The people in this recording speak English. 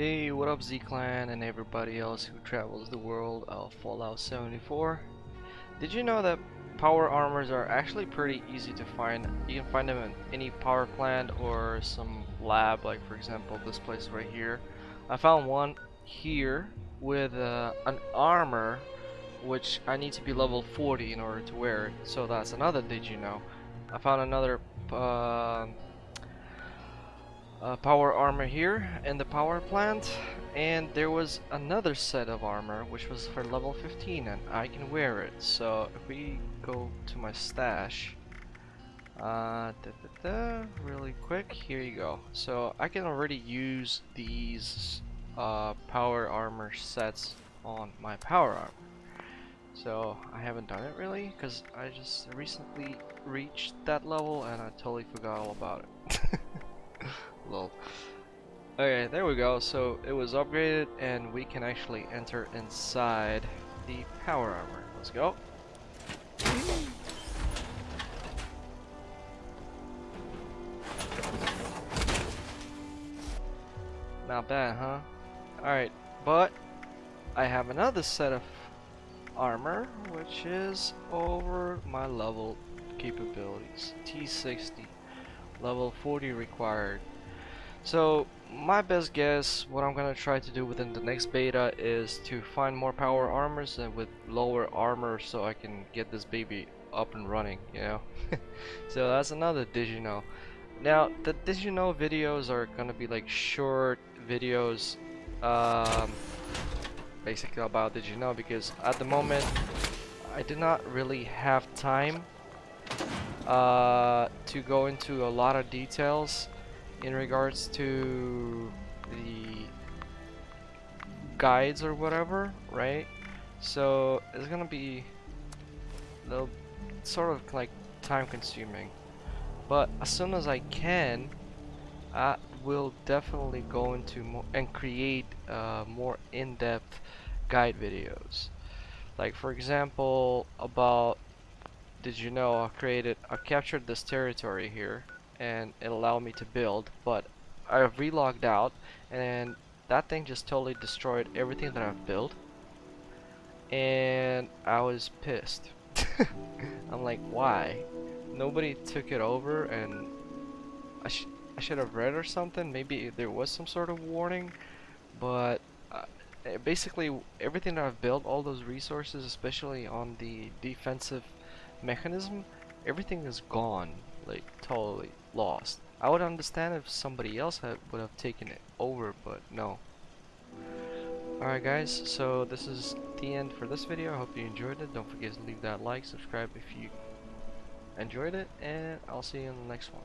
Hey, what up Z-Clan and everybody else who travels the world of Fallout 74. Did you know that power armors are actually pretty easy to find? You can find them in any power plant or some lab, like for example this place right here. I found one here with uh, an armor which I need to be level 40 in order to wear it. So that's another did you know. I found another uh, uh, power armor here in the power plant and there was another set of armor which was for level 15 and I can wear it. So if we go to my stash uh, da, da, da, really quick here you go. So I can already use these uh, power armor sets on my power armor. So I haven't done it really because I just recently reached that level and I totally forgot all about it Lol. Okay, there we go. So it was upgraded and we can actually enter inside the power armor. Let's go. Not bad, huh? Alright, but I have another set of armor, which is over my level capabilities. T60. Level 40 required. So my best guess, what I'm gonna try to do within the next beta is to find more power armors and with lower armor so I can get this baby up and running, you know? so that's another Did You Know. Now, the Did You Know videos are gonna be like short videos um, basically about Did You Know because at the moment I do not really have time uh, to go into a lot of details in regards to the guides or whatever, right? So it's gonna be a little sort of like time consuming. But as soon as I can, I will definitely go into more and create uh, more in-depth guide videos. Like for example, about did you know I created I captured this territory here and it allowed me to build but I relogged out and that thing just totally destroyed everything that I've built and I was pissed. I'm like why? Nobody took it over and I, sh I should have read or something. Maybe there was some sort of warning but uh, basically everything that I've built all those resources especially on the defensive mechanism everything is gone like totally lost. I would understand if somebody else had, would have taken it over, but no. Alright guys, so this is the end for this video. I hope you enjoyed it. Don't forget to leave that like, subscribe if you enjoyed it, and I'll see you in the next one.